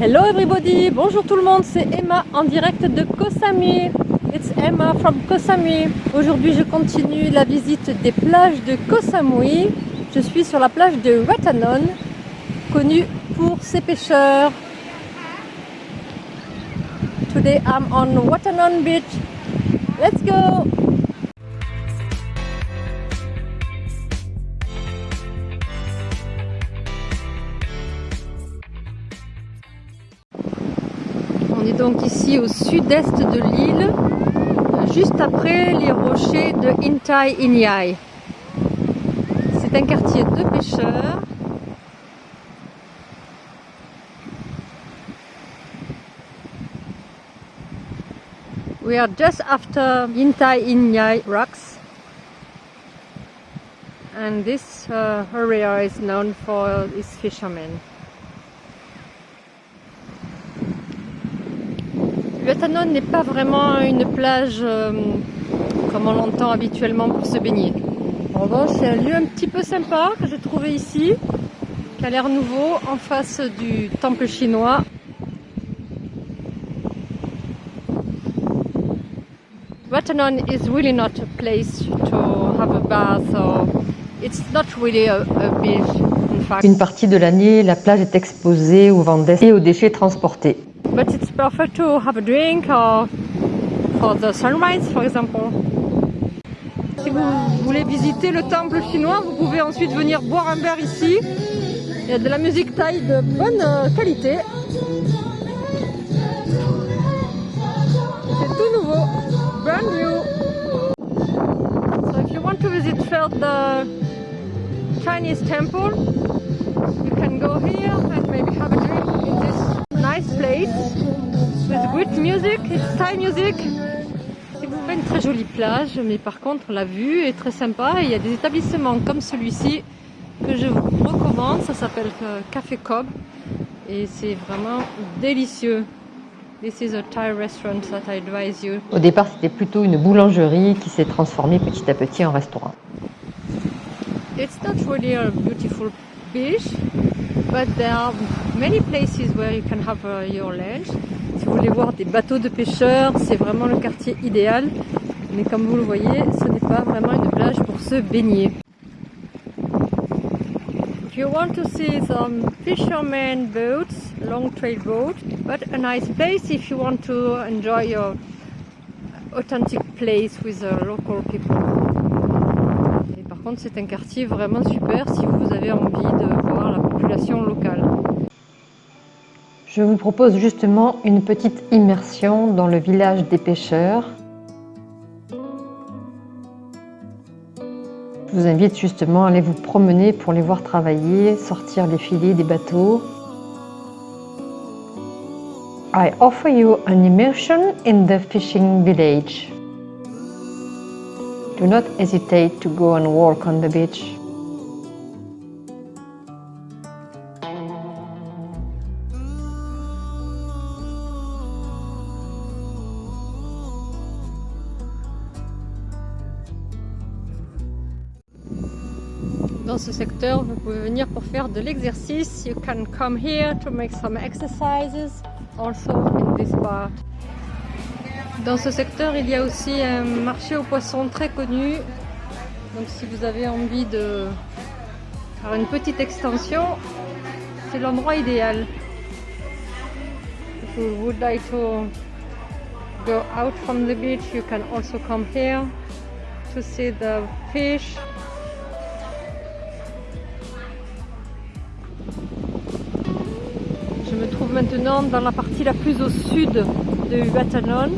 Hello everybody, bonjour tout le monde, c'est Emma en direct de Koh Samui. It's Emma from Koh Samui. Aujourd'hui je continue la visite des plages de Koh Samui. Je suis sur la plage de Watanon, connue pour ses pêcheurs. Today I'm on Watanon Beach. Let's go! Est donc ici au sud-est de l'île, juste après les rochers de Intai Inyai. C'est un quartier de pêcheurs. We are just after Intai Inyai rocks. And this uh, area is known for its fishermen. Vatanon n'est pas vraiment une plage euh, comme on l'entend habituellement pour se baigner. En revanche, c'est un lieu un petit peu sympa que j'ai trouvé ici, qui a l'air nouveau, en face du temple chinois. Vatanon is really not a place to have a bath or it's not really a, fact. Une partie de l'année, la plage est exposée aux vents et aux déchets transportés. But it's perfect to have a drink or for the sunrise, for example. Si vous voulez visiter le temple chinois, vous pouvez ensuite venir boire un verre ici. Il y a de la musique thaï de bonne euh, qualité. C'est tout nouveau, brand new. So if you want to visit the Chinese temple, you can go here and maybe have a drink in this music, it's Thai music. C'est pas une très jolie plage, mais par contre la vue est très sympa et il y a des établissements comme celui-ci que je vous recommande. Ça s'appelle euh, Café Cobb et c'est vraiment délicieux. This is a Thai restaurant that I advise you. Au départ, c'était plutôt une boulangerie qui s'est transformée petit à petit en restaurant. It's not really a beautiful beach, but there are many places where you can have uh, your lunch. Vous voulez voir des bateaux de pêcheurs, c'est vraiment le quartier idéal. Mais comme vous le voyez, ce n'est pas vraiment une plage pour se baigner. If you want to see some fishermen boats, long trail boat, but a nice place if you want to enjoy your authentic place with the local people. Et par contre, c'est un quartier vraiment super si vous avez envie de voir la population locale. Je vous propose justement une petite immersion dans le village des pêcheurs. Je vous invite justement à aller vous promener pour les voir travailler, sortir les filets des bateaux. I offer you an immersion in the fishing village. Do not hesitate to go and walk on the beach. Dans ce secteur, vous pouvez venir pour faire de l'exercice. You can come here to make some exercises also in this part. Dans ce secteur, il y a aussi un marché aux poissons très connu. Donc si vous avez envie de faire une petite extension, c'est l'endroit idéal. If you would like to go out from the beach, you can also come here to see the fish Maintenant dans la partie la plus au sud de Watanon.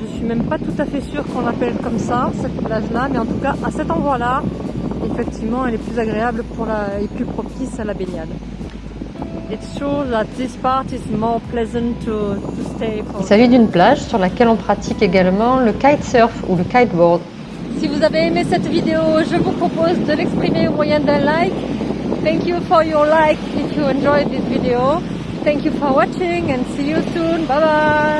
Je suis même pas tout à fait sûre qu'on l'appelle comme ça, cette plage-là, mais en tout cas à cet endroit-là, effectivement, elle est plus agréable pour la, et plus propice à la baignade. Il s'agit d'une plage sur laquelle on pratique également le kitesurf ou le kiteboard. Si vous avez aimé cette vidéo, je vous propose de l'exprimer au moyen d'un like Thank you for your like if you enjoyed this video. Thank you for watching and see you soon. Bye bye.